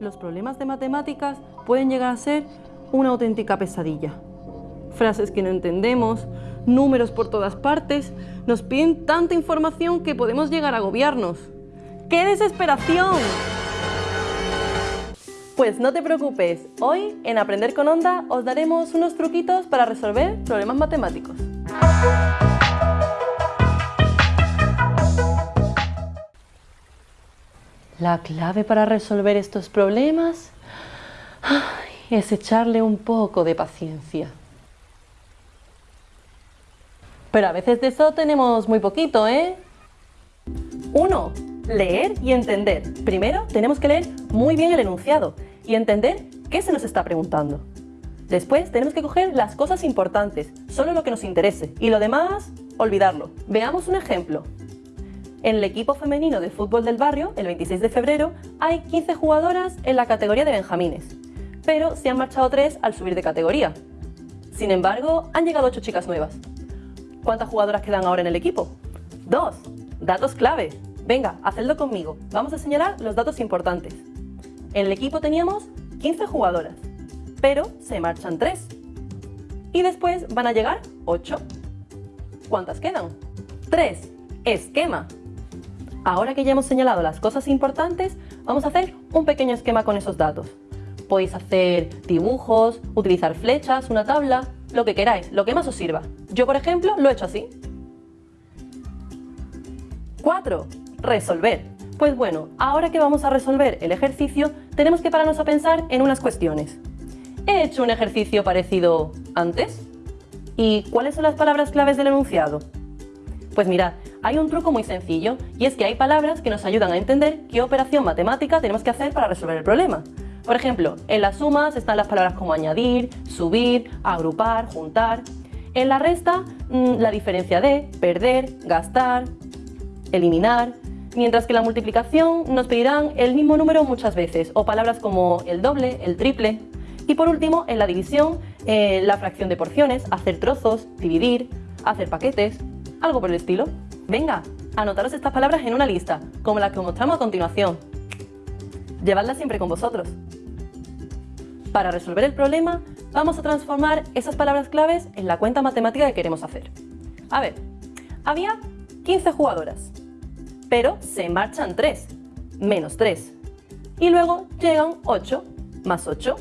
Los problemas de matemáticas pueden llegar a ser una auténtica pesadilla. Frases que no entendemos, números por todas partes, nos piden tanta información que podemos llegar a agobiarnos. ¡Qué desesperación! Pues no te preocupes, hoy en Aprender con Onda os daremos unos truquitos para resolver problemas matemáticos. La clave para resolver estos problemas es echarle un poco de paciencia. Pero a veces de eso tenemos muy poquito, ¿eh? 1. Leer y entender. Primero tenemos que leer muy bien el enunciado y entender qué se nos está preguntando. Después tenemos que coger las cosas importantes, solo lo que nos interese, y lo demás, olvidarlo. Veamos un ejemplo. En el equipo femenino de fútbol del barrio, el 26 de febrero, hay 15 jugadoras en la categoría de benjamines, pero se han marchado 3 al subir de categoría. Sin embargo, han llegado 8 chicas nuevas. ¿Cuántas jugadoras quedan ahora en el equipo? Dos. Datos clave. Venga, hacedlo conmigo. Vamos a señalar los datos importantes. En el equipo teníamos 15 jugadoras, pero se marchan 3. Y después van a llegar 8. ¿Cuántas quedan? 3. Esquema. Ahora que ya hemos señalado las cosas importantes, vamos a hacer un pequeño esquema con esos datos. Podéis hacer dibujos, utilizar flechas, una tabla, lo que queráis, lo que más os sirva. Yo, por ejemplo, lo he hecho así. 4. Resolver. Pues bueno, ahora que vamos a resolver el ejercicio, tenemos que pararnos a pensar en unas cuestiones. ¿He hecho un ejercicio parecido antes? ¿Y cuáles son las palabras claves del enunciado? Pues mirad, hay un truco muy sencillo y es que hay palabras que nos ayudan a entender qué operación matemática tenemos que hacer para resolver el problema. Por ejemplo, en las sumas están las palabras como añadir, subir, agrupar, juntar. En la resta, mm, la diferencia de, perder, gastar, eliminar, mientras que la multiplicación nos pedirán el mismo número muchas veces, o palabras como el doble, el triple. Y por último, en la división, eh, la fracción de porciones, hacer trozos, dividir, hacer paquetes, algo por el estilo. Venga, anotaros estas palabras en una lista, como la que os mostramos a continuación. Llevadlas siempre con vosotros. Para resolver el problema, vamos a transformar esas palabras claves en la cuenta matemática que queremos hacer. A ver, había 15 jugadoras, pero se marchan 3, menos 3. Y luego llegan 8, más 8.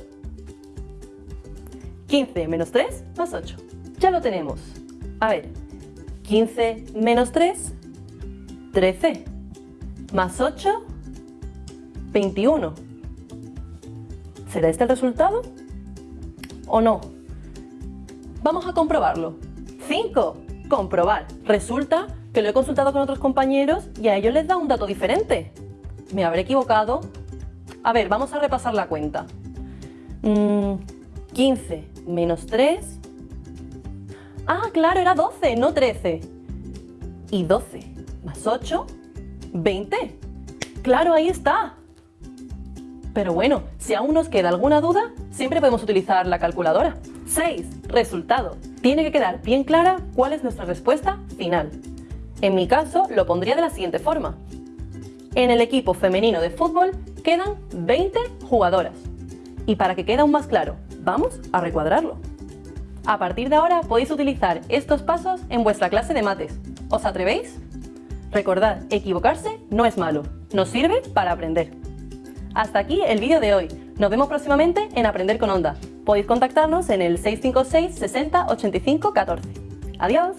15 menos 3, más 8. Ya lo tenemos. A ver, 15 menos 3, 13. Más 8, 21. ¿Será este el resultado? ¿O no? Vamos a comprobarlo. 5. Comprobar. Resulta que lo he consultado con otros compañeros y a ellos les da un dato diferente. ¿Me habré equivocado? A ver, vamos a repasar la cuenta. 15 mm, menos 3... Ah, claro, era 12, no 13. Y 12 más 8, 20. ¡Claro, ahí está! Pero bueno, si aún nos queda alguna duda, siempre podemos utilizar la calculadora. 6. Resultado. Tiene que quedar bien clara cuál es nuestra respuesta final. En mi caso, lo pondría de la siguiente forma. En el equipo femenino de fútbol quedan 20 jugadoras. Y para que quede aún más claro, vamos a recuadrarlo. A partir de ahora podéis utilizar estos pasos en vuestra clase de mates. ¿Os atrevéis? Recordad, equivocarse no es malo, nos sirve para aprender. Hasta aquí el vídeo de hoy. Nos vemos próximamente en Aprender con Onda. Podéis contactarnos en el 656 60 85 14. ¡Adiós!